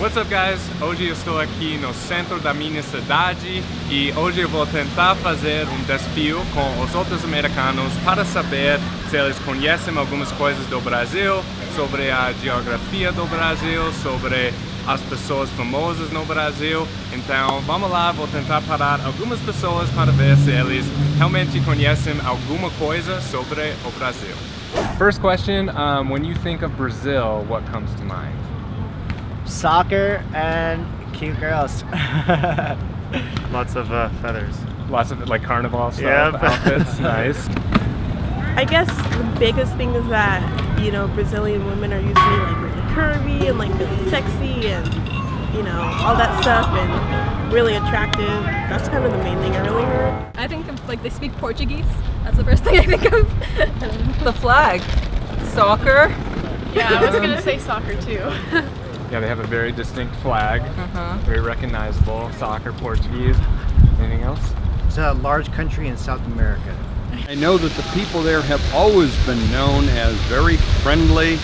What's up guys? Hoje eu estou aqui no centro da minha cidade e hoje eu vou tentar fazer um desafio com os outros americanos para saber se eles conhecem algumas coisas do Brasil, sobre a geografia do Brasil, sobre as pessoas famosas no Brasil. Então vamos lá, vou tentar parar algumas pessoas para ver se eles realmente conhecem alguma coisa sobre o Brasil. First question, um, when you think of Brazil, what comes to mind? Soccer and cute girls. Lots of uh, feathers. Lots of like carnival stuff, Yep. outfits, nice. I guess the biggest thing is that, you know, Brazilian women are usually like really curvy and like really sexy and, you know, all that stuff and really attractive. That's kind of the main thing I really heard. I think of, like they speak Portuguese. That's the first thing I think of. The flag. Soccer. Yeah, I was gonna say soccer too. Yeah, they have a very distinct flag, Uh-huh. very recognizable. Soccer, Portuguese. Anything else? It's a large country in South America. I know that the people there have always been known as very friendly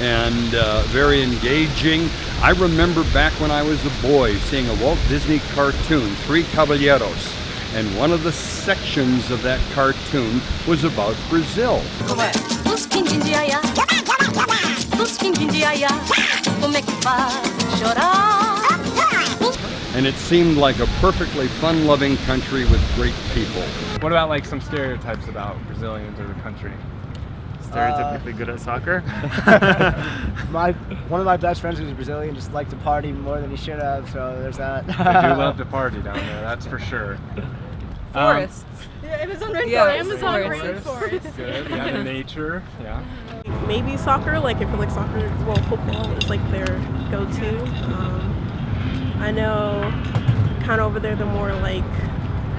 and uh, very engaging. I remember back when I was a boy seeing a Walt Disney cartoon, Three Caballeros, and one of the sections of that cartoon was about Brazil. Os quindim de aiá, os quindim de aiá, como é que faz chorar? And it seemed like a perfectly fun-loving country with great people. What about like some stereotypes about Brazilians or the country? Stereotypically good at soccer. My one of my best friends who's Brazilian just liked to party more than he should have, so there's that. They do love to party down there, that's for sure. Um, Forests. yeah, Amazon rainforest. Yeah, Amazon Forests. rainforest. good. Yeah, the nature. Yeah. Maybe soccer, like I feel like soccer, well, football is like their go-to. Um, I know kind of over there they're more like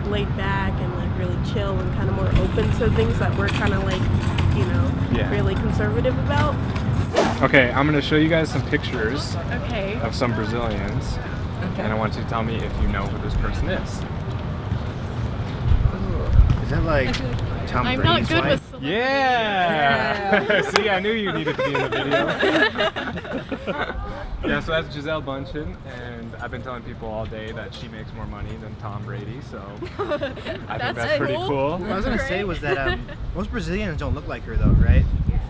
laid back and like really chill and kind of more open to things that we're kind of like, you know, Yeah. really conservative about. Okay, I'm gonna show you guys some pictures Okay. of some Brazilians, okay. and I want you to tell me if you know who this person is. Is that like Tom I'm not Brady's good wife? with celebrities. Yeah! See, I knew you needed to be in the video. yeah, so that's Gisele Bündchen, and I've been telling people all day that she makes more money than Tom Brady, so I think That's that's pretty cool. cool. What I was gonna say was that um, most Brazilians don't look like her though, right?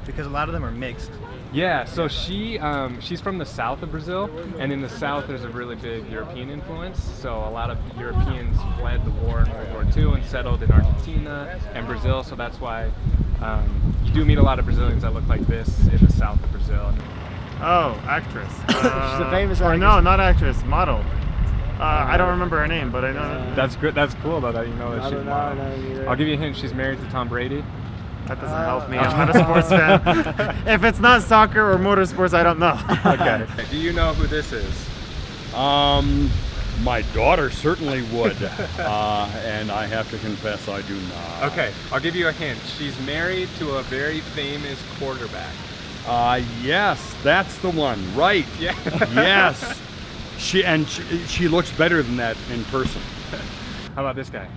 Because a lot of them are mixed. Yeah, so she um, she's from the south of Brazil, and in the south there's a really big European influence. So a lot of Europeans fled the war in World War II and settled in Argentina and Brazil. So that's why um, you do meet a lot of Brazilians that look like this in the south of Brazil. Oh, actress. Uh, a famous Or actress. no, not actress, model. Uh, I don't remember her name, but I know That's good. That's cool though that you know that I she's don't know. either. I'll give you a hint. She's married to Tom Brady. that doesn't help me. Uh, I'm not a sports fan. if it's not soccer or motorsports, I don't know. Okay. do you know who this is? Um, my daughter certainly would, uh, and I have to confess I do not. Okay, I'll give you a hint. She's married to a very famous quarterback. Uh, yes, that's the one. Right. Yeah. yes. She and she, she looks better than that in person. How about this guy?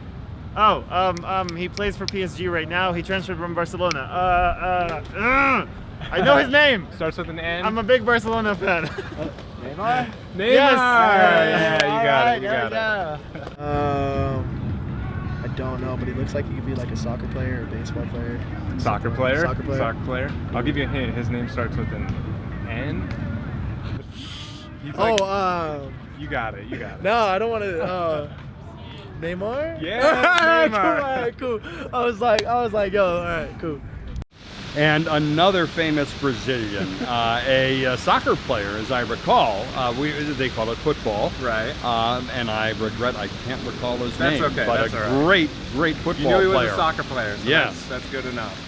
Oh, um, um, he plays for PSG right now. He transferred from Barcelona. Uh, uh, ugh. I know his name. Starts with an N. I'm a big Barcelona fan. Neymar? Neymar. Yes. Yeah, you got Alright, it. You got it. go. Um, I don't know, but he looks like he could be like a soccer player or a baseball player. Soccer player. Soccer player. Soccer player. I'll give you a hint. His name starts with an N. He's like- Oh, um, you got it. You got it. no, I don't want to. Uh, Neymar? Yeah, cool, Neymar. alright, cool. I was like, I was like, yo, all right, cool. And another famous Brazilian, uh, a, uh soccer player, as I recall. Uh, we they call it football. Right. Um, and I regret I can't recall his That's name. okay, But that's a all right. great, great You knew he was player. a soccer player. So Yes. That's, that's good enough.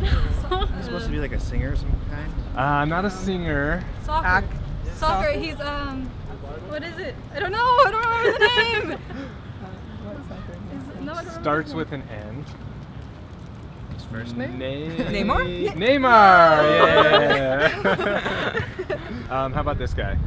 He's supposed to be like a singer of some kind. Uh, I'm not a singer. Soccer. Ac- Soccer. He's um. What is it? I don't know. I don't remember the name. Is- no, I don't remember Starts with an N. His first name? Neymar. Neymar. Yeah. um, how about this guy?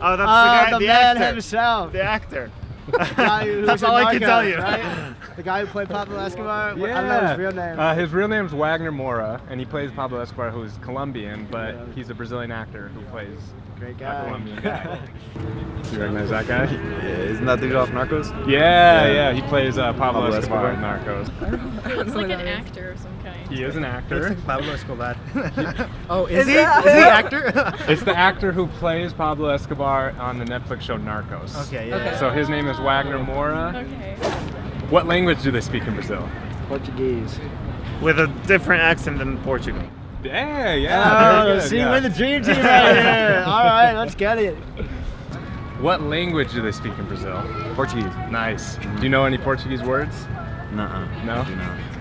Oh, that's Uh, the guy, the the, man actor. himself. The actor. The That's all I can tell you. Right? The guy who played Pablo Escobar. Yeah. I don't know his real name. Uh, his real name's Wagner Moura, and he plays Pablo Escobar, who's Colombian, but he's a Brazilian actor who plays Great a guy. Colombian guy. you recognize that guy? Yeah, isn't that dude off Narcos? Yeah, yeah, he plays uh, Pablo, Pablo Escobar, Escobar. in Narcos. Looks like an actor of some kind. He is an actor. Pablo Escobar. Oh, Is he? Is he an actor? It's the actor who plays Pablo Escobar on the Netflix show Narcos. Okay, yeah. Okay. So his name is Wagner Moura. Okay. What language do they speak in Brazil? Portuguese. With a different accent than Portugal. Yeah, yeah. Oh, good, see, yeah. we're the dream team right here. All right, let's get it. What language do they speak in Brazil? Portuguese. Nice. Do you know any Portuguese words? Nuh-uh. No?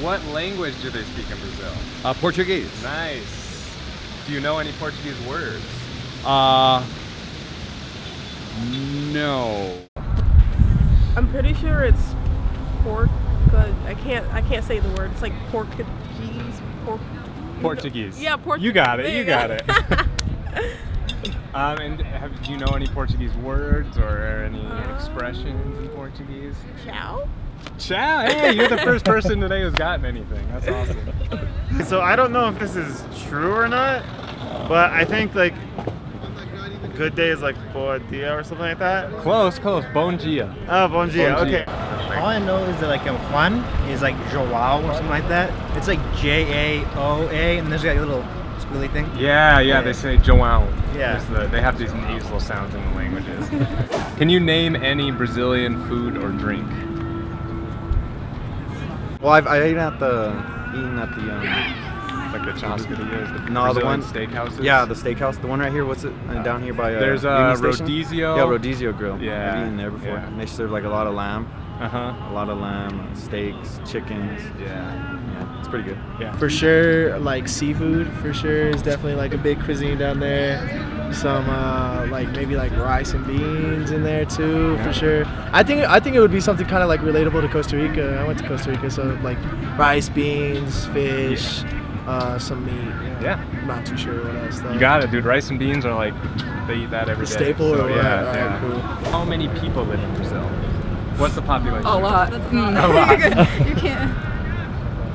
Do not. What language do they speak in Brazil? Uh, Portuguese. Nice. Do you know any Portuguese words? Uh, no. I'm pretty sure it's pork. I can't. I can't say the word. It's like Portuguese. Pork. Portuguese. Yeah, Portuguese. You got it. You you got go. it. um, and have, do you know any Portuguese words or any Uh, expressions in Portuguese? Ciao. Ciao. Hey, you're the first person today who's gotten anything. That's awesome. So I don't know if this is true or not, but I think like good day is like boa dia or something like that. Close, close. Bom dia. Oh, bon dia. Bom dia. Okay. All I know is that like a Juan is like Joao or something like that. It's like J A O A, and there's like a little squiggly thing. Yeah, yeah, they say João. Yeah. The, they have these nasal sounds in the languages. Can you name any Brazilian food or drink? Well, I've I eaten at the eaten at the um Like the churrascarias, the no the Brazilian one steakhouses? Yeah, the steakhouse. The one right here. What's it? Uh, down here by uh, There's, uh, Union Station? Rodizio. Yeah, Rodizio Grill. Yeah, I've eaten there before. yeah. And they serve like a lot of lamb. Uh huh. A lot of lamb, steaks, chickens. Yeah. Yeah, it's pretty good. Yeah. For sure, like seafood, for sure is definitely like a big cuisine down there. Some uh, like maybe like rice and beans in there too, Yeah. for sure. I think I think it would be something kind of like relatable to Costa Rica. I went to Costa Rica, so like rice, beans, fish, uh, some meat. you know. Yeah. I'm not too sure what else. Though. You got it, dude. Rice and beans are like they eat that every The day. staple So, or what? yeah, Alright, yeah. cool. How many people live in Brazil? What's the population? A lot. That's A lot. you can't.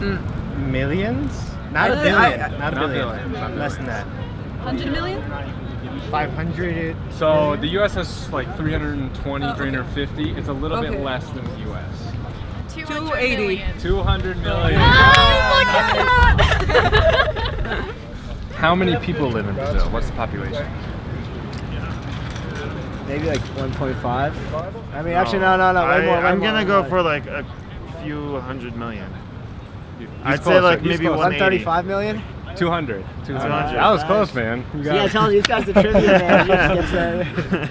Millions? Not a Uh, billion. I- not a billion. billion, Less than that. 100 million? 500. So the U.S. has like 320, Oh, okay. 350. It's a little bit less than the U.S. 280. 200 million. Oh, How many people live in Brazil? What's the population? Maybe like 1.5. I mean, actually, no, no, no. Way I, more. way I'm more, gonna way go more. for like a few hundred million. He's I'd say like He's maybe closer. 180. 135 million. 200. 200. 200. That was close, man. You got Yeah, I it. told you, these guys the trivia man. He just gets that.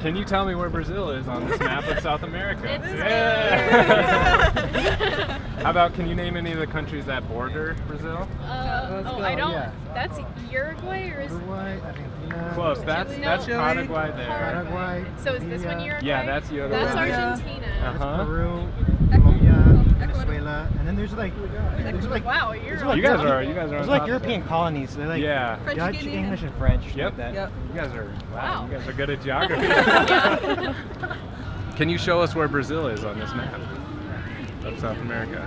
Can you tell me where Brazil is on this map of South America? It's yeah. How about can you name any of the countries that border Brazil? Uh, oh, I don't. That's Uruguay or is it? Close. That's No. that's Chile. Paraguay there. Paraguay. So is this one Bolivia, Uruguay? Yeah, that's Uruguay. That's Argentina. Uh huh. Peru, Colombia, Venezuela, and then there's like, there's like, Wow, you're like You guys are you guys are There's like. European colonies. They're like Yeah. French Dutch, Canadian. English, and French. Yep. Like that. Yep. You guys are wow. Wow. You guys are good at geography. Can you show us where Brazil is on this map of South America?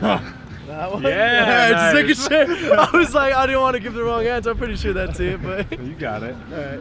That one? Yeah, just nice. making sure. I was like, I didn't want to give the wrong answer. I'm pretty sure that's it, but. You got it. Alright.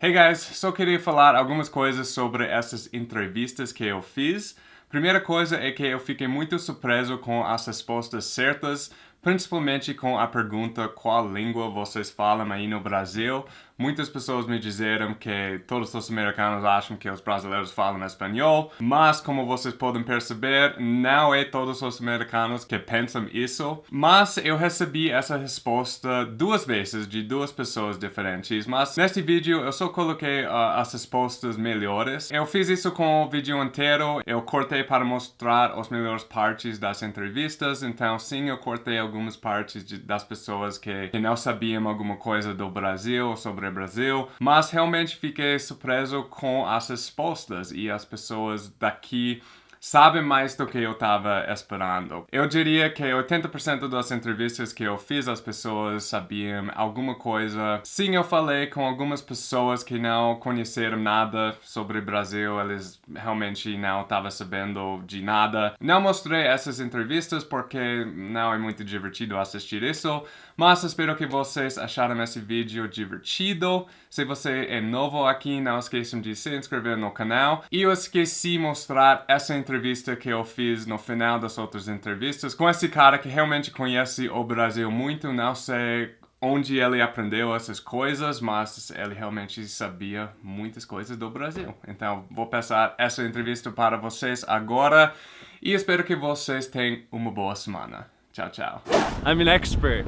Hey guys, só queria falar algumas coisas sobre essas entrevistas que eu fiz. Primeira coisa é que eu fiquei muito surpreso com as respostas certas, principalmente com a pergunta qual língua vocês falam aí no Brasil. Muitas pessoas me disseram que todos os americanos acham que os brasileiros falam espanhol, mas como vocês podem perceber, não é todos os americanos que pensam isso. Mas eu recebi essa resposta duas vezes de duas pessoas diferentes, mas neste vídeo eu só coloquei ah, as respostas melhores. Eu fiz isso com o vídeo inteiro, eu cortei para mostrar as melhores partes das entrevistas, então sim, eu cortei algumas partes de- das pessoas que, que não sabiam alguma coisa do Brasil, sobre Brasil, mas realmente fiquei surpreso com as respostas e as pessoas daqui sabe mais do que eu tava esperando. Eu diria que 80% das entrevistas que eu fiz as pessoas sabiam alguma coisa. Sim, eu falei com algumas pessoas que não conheceram nada sobre o Brasil, eles realmente não estavam sabendo de nada. Não mostrei essas entrevistas porque não é muito divertido assistir isso, mas espero que vocês acharam esse vídeo divertido. Se você é novo aqui, não esqueçam de se inscrever no canal. E eu esqueci mostrar essa entrevista que eu fiz no final das outras entrevistas com esse cara que realmente conhece o Brasil muito, não sei onde ele aprendeu essas coisas, mas ele realmente sabia muitas coisas do Brasil. Então, vou passar essa entrevista para vocês agora e espero que vocês tenham uma boa semana. Tchau, tchau. I'm an expert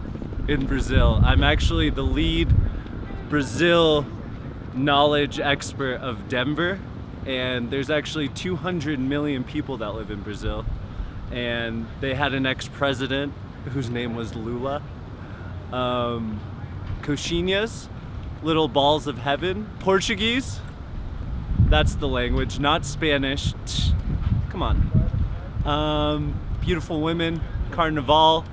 in Brazil. I'm actually the lead Brazil knowledge expert of Denver. And there's actually 200 million people that live in Brazil. And they had an ex-president whose name was Lula. Um, coxinhas, little balls of heaven. Portuguese, that's the language, not Spanish. Come on. Um, beautiful women, carnival,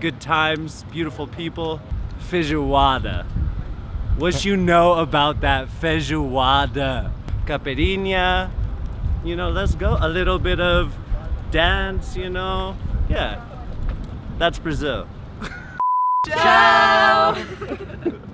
good times, beautiful people. Feijoada. What you know about that feijoada? Caipirinha, you know, let's go. A little bit of dance, you know. Yeah, that's Brazil. Ciao!